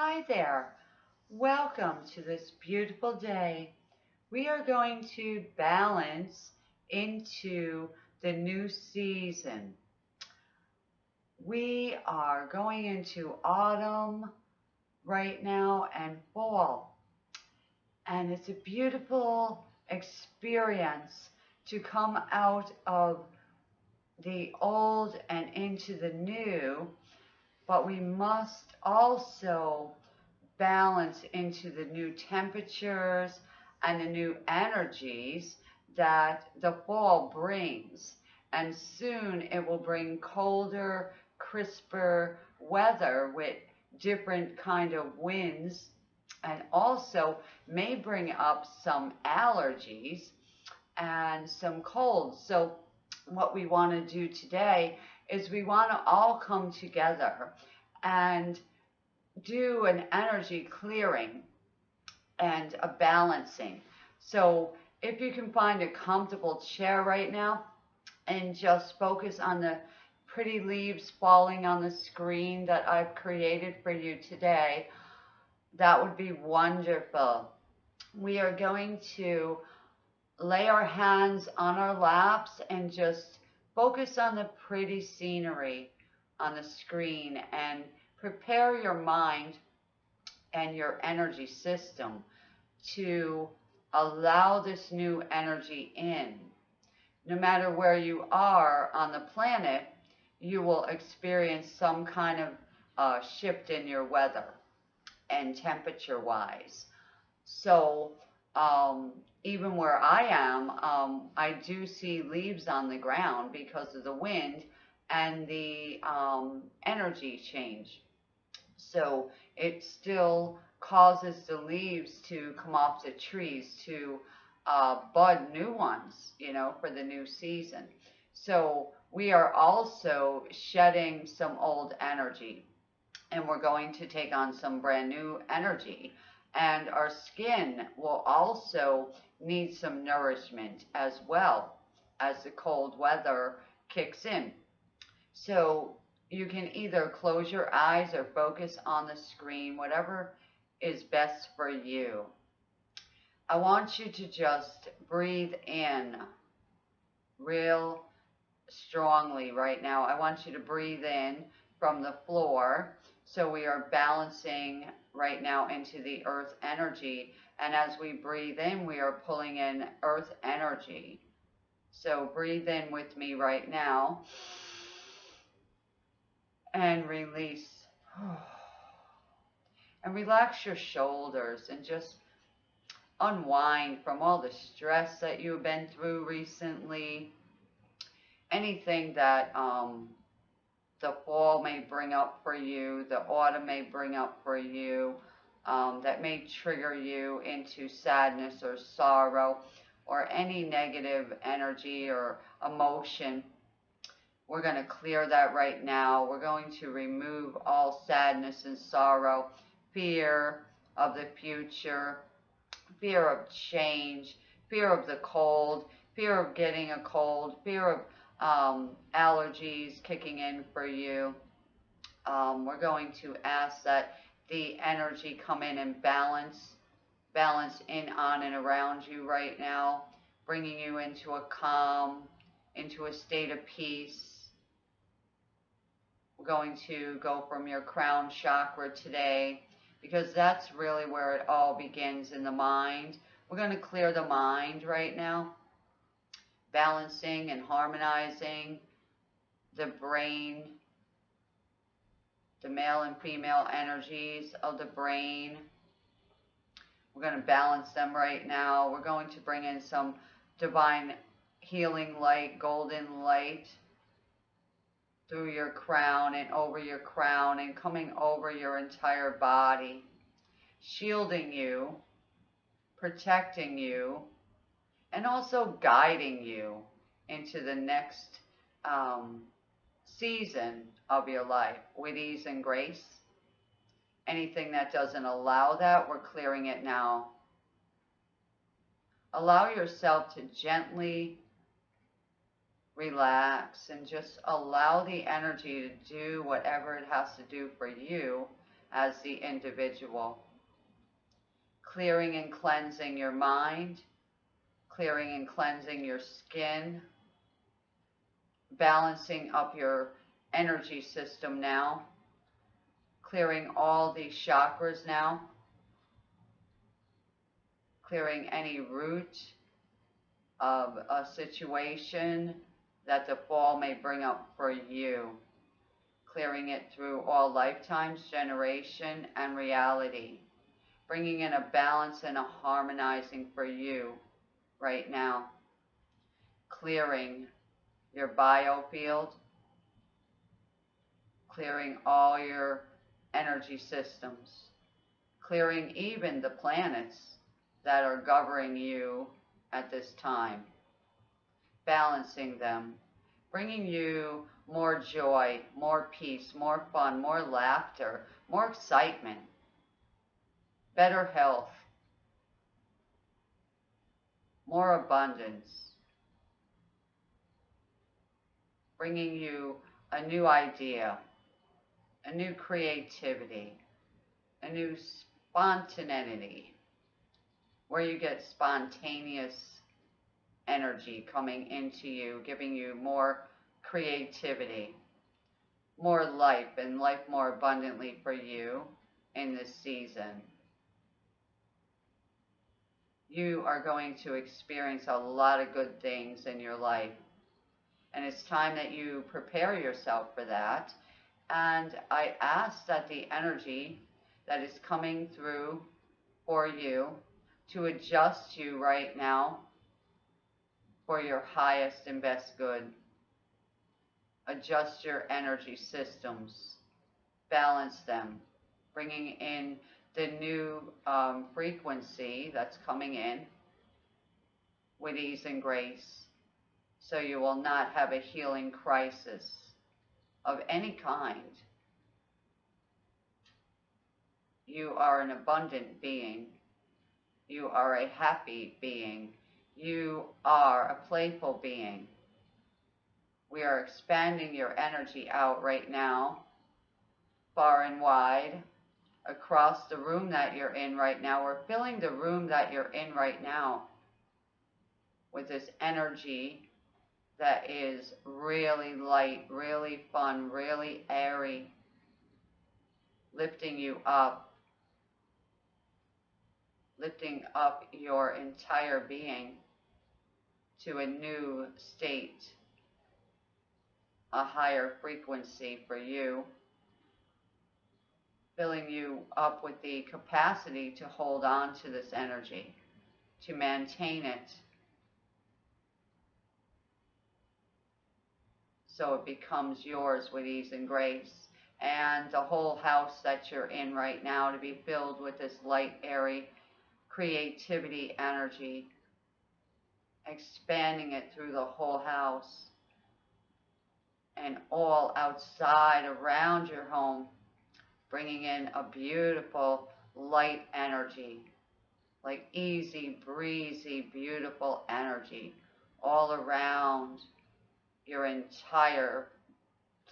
Hi there. Welcome to this beautiful day. We are going to balance into the new season. We are going into autumn right now and fall. And it's a beautiful experience to come out of the old and into the new, but we must also balance into the new temperatures and the new energies that the fall brings. And soon it will bring colder, crisper weather with different kind of winds and also may bring up some allergies and some colds. So what we want to do today is we want to all come together and do an energy clearing and a balancing. So if you can find a comfortable chair right now and just focus on the pretty leaves falling on the screen that I've created for you today, that would be wonderful. We are going to lay our hands on our laps and just focus on the pretty scenery on the screen and prepare your mind and your energy system to allow this new energy in. No matter where you are on the planet, you will experience some kind of uh, shift in your weather and temperature wise. So um, even where I am, um, I do see leaves on the ground because of the wind and the um, energy change. So it still causes the leaves to come off the trees to uh, bud new ones, you know, for the new season. So we are also shedding some old energy and we're going to take on some brand new energy. And our skin will also need some nourishment as well as the cold weather kicks in. So you can either close your eyes or focus on the screen, whatever is best for you. I want you to just breathe in real strongly right now. I want you to breathe in from the floor. So we are balancing right now into the earth energy. And as we breathe in, we are pulling in earth energy. So breathe in with me right now and release. And relax your shoulders and just unwind from all the stress that you've been through recently. Anything that um, the fall may bring up for you, the autumn may bring up for you, um, that may trigger you into sadness or sorrow or any negative energy or emotion. We're going to clear that right now. We're going to remove all sadness and sorrow, fear of the future, fear of change, fear of the cold, fear of getting a cold, fear of um, allergies kicking in for you. Um, we're going to ask that the energy come in and balance, balance in, on, and around you right now, bringing you into a calm, into a state of peace. We're going to go from your crown chakra today because that's really where it all begins in the mind. We're going to clear the mind right now balancing and harmonizing the brain, the male and female energies of the brain. We're going to balance them right now. We're going to bring in some divine healing light, golden light through your crown and over your crown and coming over your entire body, shielding you, protecting you, and also guiding you into the next um, season of your life with ease and grace. Anything that doesn't allow that, we're clearing it now. Allow yourself to gently relax and just allow the energy to do whatever it has to do for you as the individual. Clearing and cleansing your mind, clearing and cleansing your skin, balancing up your energy system now, clearing all these chakras now, clearing any root of a situation that the fall may bring up for you, clearing it through all lifetimes, generation, and reality, bringing in a balance and a harmonizing for you right now, clearing your biofield, clearing all your energy systems, clearing even the planets that are governing you at this time, balancing them, bringing you more joy, more peace, more fun, more laughter, more excitement, better health, more abundance, bringing you a new idea, a new creativity, a new spontaneity, where you get spontaneous energy coming into you, giving you more creativity, more life, and life more abundantly for you in this season. You are going to experience a lot of good things in your life. And it's time that you prepare yourself for that. And I ask that the energy that is coming through for you to adjust you right now for your highest and best good. Adjust your energy systems, balance them, bringing in the new um, frequency that's coming in with ease and grace so you will not have a healing crisis of any kind. You are an abundant being. You are a happy being. You are a playful being. We are expanding your energy out right now, far and wide, across the room that you're in right now. We're filling the room that you're in right now with this energy that is really light, really fun, really airy, lifting you up, lifting up your entire being to a new state, a higher frequency for you, filling you up with the capacity to hold on to this energy, to maintain it so it becomes yours with ease and grace. And the whole house that you're in right now to be filled with this light, airy creativity energy, expanding it through the whole house and all outside around your home, bringing in a beautiful light energy, like easy, breezy, beautiful energy all around your entire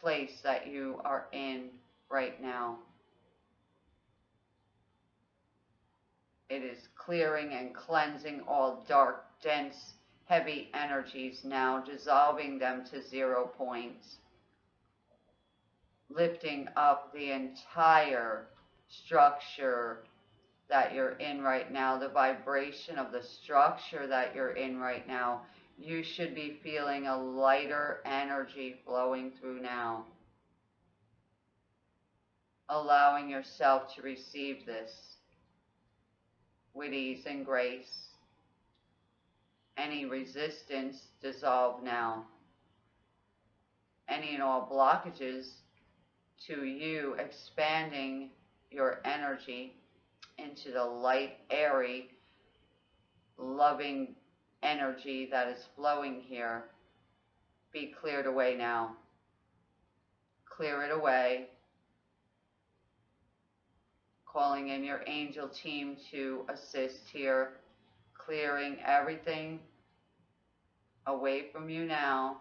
place that you are in right now. It is clearing and cleansing all dark, dense, heavy energies now, dissolving them to zero points. Lifting up the entire structure that you're in right now, the vibration of the structure that you're in right now you should be feeling a lighter energy flowing through now. Allowing yourself to receive this with ease and grace. Any resistance dissolve now. Any and all blockages to you expanding your energy into the light, airy, loving energy that is flowing here be cleared away now. Clear it away. Calling in your angel team to assist here, clearing everything away from you now.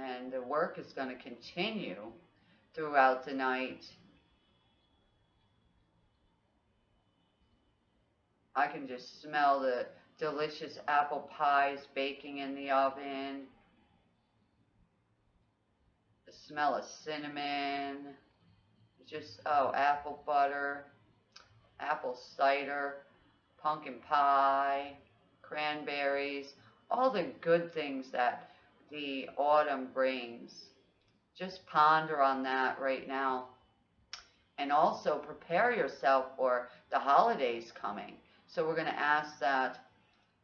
And the work is going to continue throughout the night. I can just smell the delicious apple pies baking in the oven. The smell of cinnamon. Just, oh, apple butter, apple cider, pumpkin pie, cranberries, all the good things that the autumn brings. Just ponder on that right now. And also prepare yourself for the holidays coming. So we're going to ask that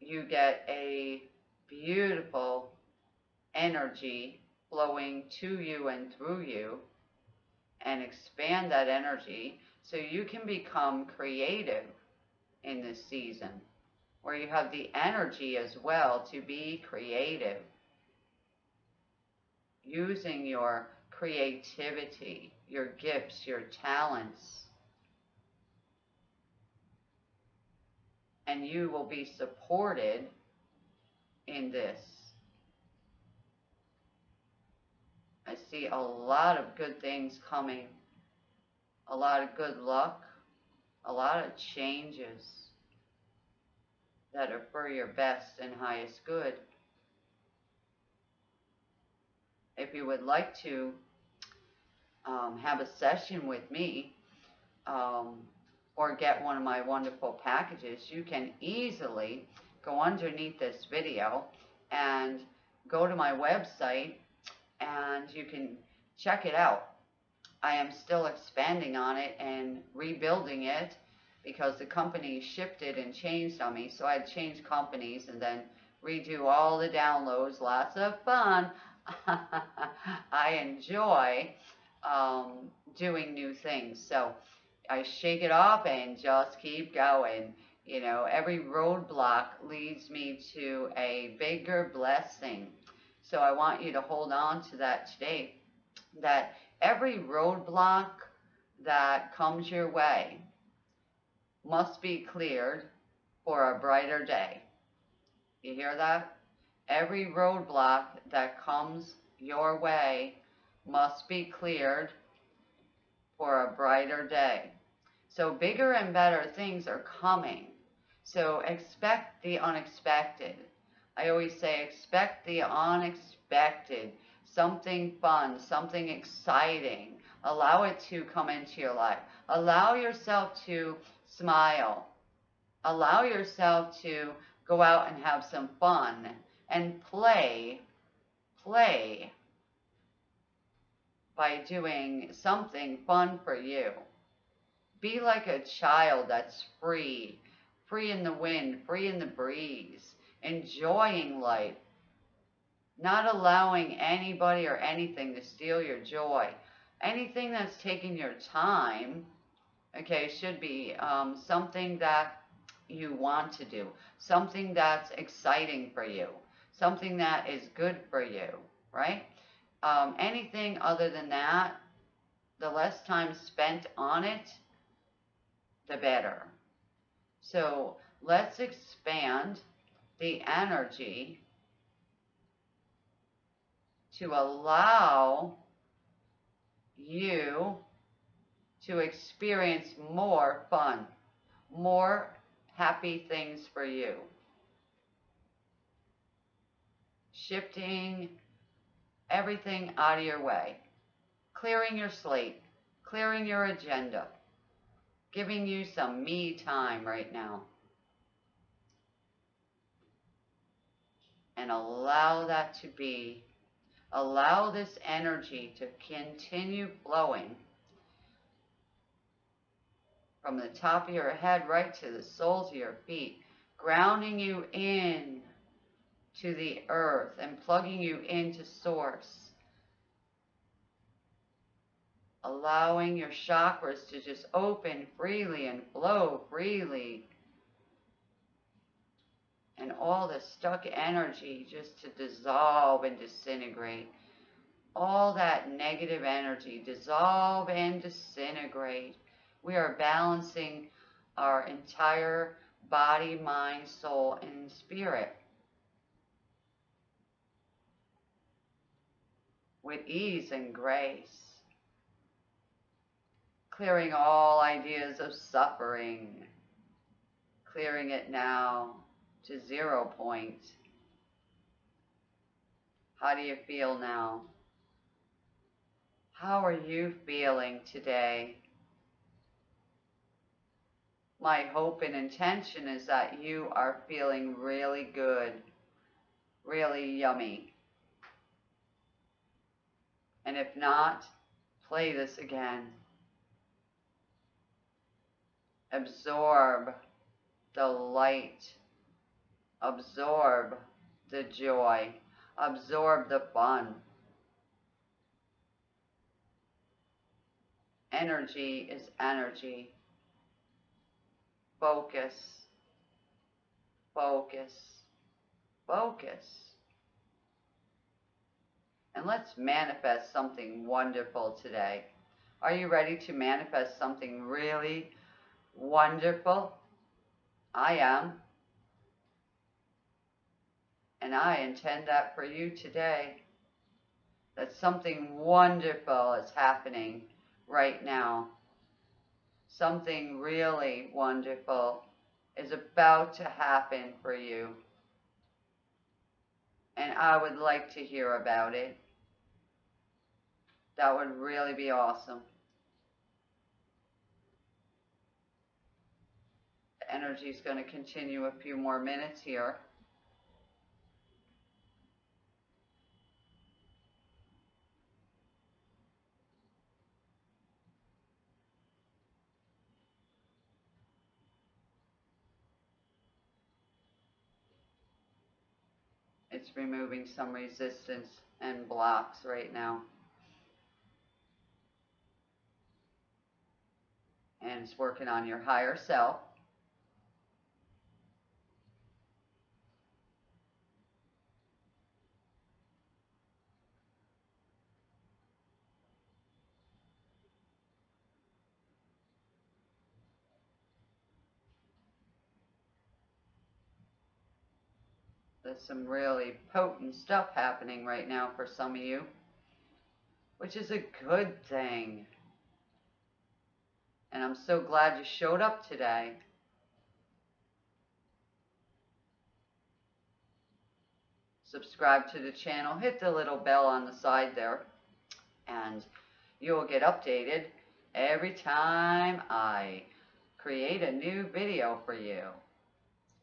you get a beautiful energy flowing to you and through you and expand that energy so you can become creative in this season where you have the energy as well to be creative using your creativity, your gifts, your talents. And you will be supported in this. I see a lot of good things coming, a lot of good luck, a lot of changes that are for your best and highest good. If you would like to um, have a session with me um, or get one of my wonderful packages, you can easily go underneath this video and go to my website and you can check it out. I am still expanding on it and rebuilding it because the company shifted and changed on me. So I changed companies and then redo all the downloads. Lots of fun. I enjoy um, doing new things. So I shake it off and just keep going. You know, every roadblock leads me to a bigger blessing. So I want you to hold on to that today. That every roadblock that comes your way must be cleared for a brighter day. You hear that? Every roadblock that comes your way must be cleared for a brighter day. So bigger and better things are coming. So expect the unexpected. I always say expect the unexpected, something fun, something exciting. Allow it to come into your life. Allow yourself to smile. Allow yourself to go out and have some fun and play, play by doing something fun for you. Be like a child that's free, free in the wind, free in the breeze, enjoying life, not allowing anybody or anything to steal your joy. Anything that's taking your time, okay, should be um, something that you want to do, something that's exciting for you, something that is good for you, right? Um, anything other than that, the less time spent on it, the better. So let's expand the energy to allow you to experience more fun, more happy things for you. Shifting everything out of your way, clearing your slate, clearing your agenda, giving you some me time right now. And allow that to be, allow this energy to continue flowing from the top of your head right to the soles of your feet, grounding you in to the earth and plugging you into source. Allowing your chakras to just open freely and flow freely. And all the stuck energy just to dissolve and disintegrate. All that negative energy dissolve and disintegrate. We are balancing our entire body, mind, soul, and spirit. With ease and grace. Clearing all ideas of suffering. Clearing it now to zero point. How do you feel now? How are you feeling today? My hope and intention is that you are feeling really good, really yummy. And if not, play this again. Absorb the light. Absorb the joy. Absorb the fun. Energy is energy. Focus. Focus. Focus. And let's manifest something wonderful today. Are you ready to manifest something really wonderful? I am. And I intend that for you today. That something wonderful is happening right now. Something really wonderful is about to happen for you. And I would like to hear about it. That would really be awesome. The energy is going to continue a few more minutes here. It's removing some resistance and blocks right now. And it's working on your higher self. There's some really potent stuff happening right now for some of you, which is a good thing. And I'm so glad you showed up today. Subscribe to the channel, hit the little bell on the side there, and you'll get updated every time I create a new video for you.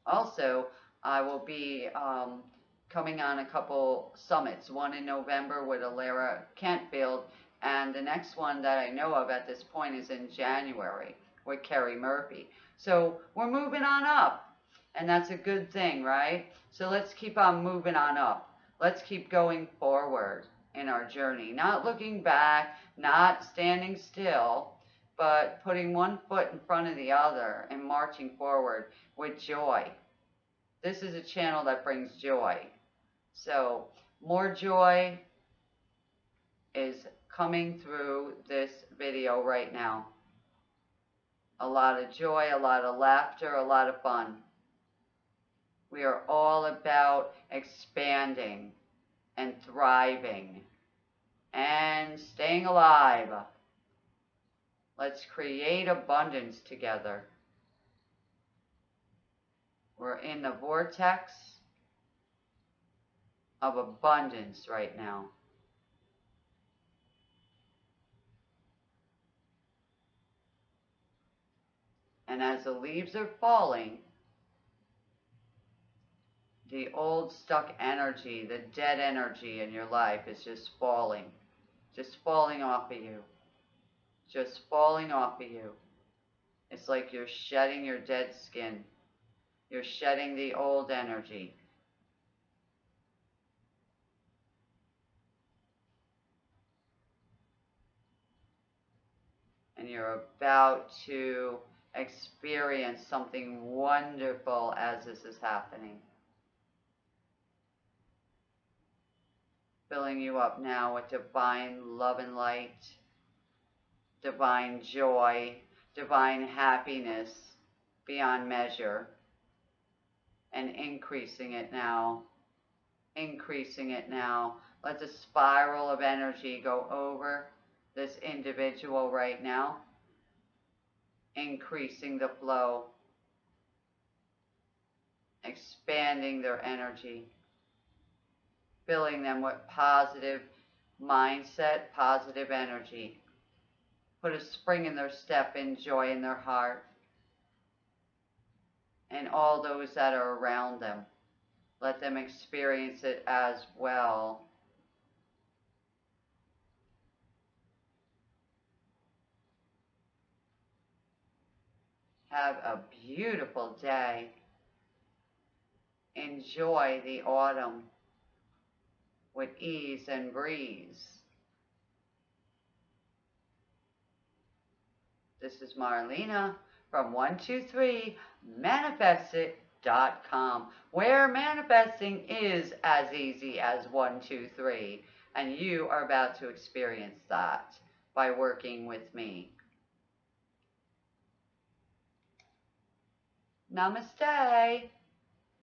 Also, I will be um, coming on a couple summits, one in November with Alara Kentfield, and the next one that I know of at this point is in January with Kerry Murphy. So we're moving on up, and that's a good thing, right? So let's keep on moving on up. Let's keep going forward in our journey, not looking back, not standing still, but putting one foot in front of the other and marching forward with joy. This is a channel that brings joy. So more joy is coming through this video right now. A lot of joy, a lot of laughter, a lot of fun. We are all about expanding and thriving and staying alive. Let's create abundance together. We're in the vortex of abundance right now. And as the leaves are falling, the old stuck energy, the dead energy in your life is just falling, just falling off of you, just falling off of you. It's like you're shedding your dead skin. You're shedding the old energy. And you're about to experience something wonderful as this is happening. Filling you up now with divine love and light, divine joy, divine happiness beyond measure and increasing it now increasing it now. Let the spiral of energy go over this individual right now, increasing the flow, expanding their energy, filling them with positive mindset, positive energy. Put a spring in their step and joy in their heart. And all those that are around them, let them experience it as well. Have a beautiful day. Enjoy the autumn with ease and breeze. This is Marlena from 123manifestit.com, where manifesting is as easy as 123, and you are about to experience that by working with me. Namaste.